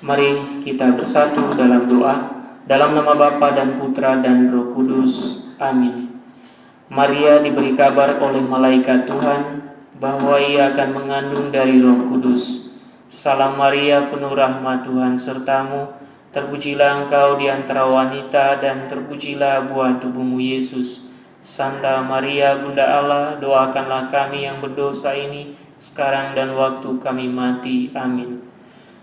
Mari kita bersatu dalam doa, dalam nama Bapa dan Putra dan Roh Kudus. Amin. Maria diberi kabar oleh malaikat Tuhan bahwa ia akan mengandung dari Roh Kudus. Salam Maria, penuh rahmat Tuhan sertamu. Terpujilah engkau di antara wanita dan terpujilah buah tubuhmu Yesus. Santa Maria, Bunda Allah, doakanlah kami yang berdosa ini sekarang dan waktu kami mati. Amin.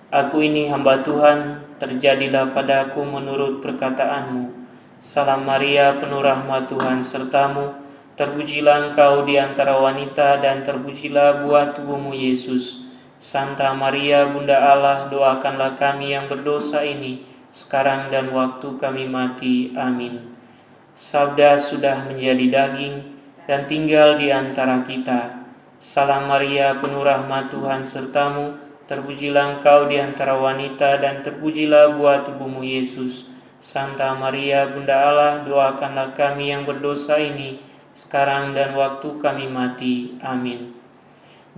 Aku ini hamba Tuhan, terjadilah padaku menurut perkataanmu. Salam Maria, penuh rahmat Tuhan sertamu, terpujilah engkau di antara wanita dan terpujilah buah tubuhmu Yesus. Santa Maria, Bunda Allah, doakanlah kami yang berdosa ini, sekarang dan waktu kami mati. Amin. Sabda sudah menjadi daging dan tinggal di antara kita. Salam Maria, penuh rahmat Tuhan sertamu, Terpujilah engkau di antara wanita dan terpujilah buah tubuhmu Yesus. Santa Maria, Bunda Allah, doakanlah kami yang berdosa ini, sekarang dan waktu kami mati. Amin.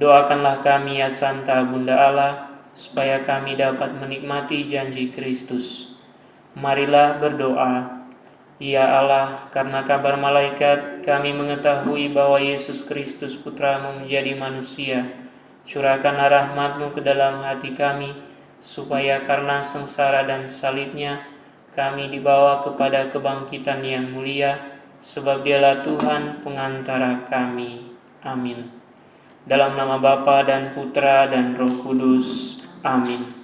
Doakanlah kami ya Santa Bunda Allah, supaya kami dapat menikmati janji Kristus. Marilah berdoa. Ya Allah, karena kabar malaikat, kami mengetahui bahwa Yesus Kristus Putramu menjadi manusia Curahkanlah rahmatmu ke dalam hati kami, supaya karena sengsara dan salibnya, kami dibawa kepada kebangkitan yang mulia, sebab dialah Tuhan pengantara kami. Amin. Dalam nama Bapa dan Putra dan Roh Kudus. Amin.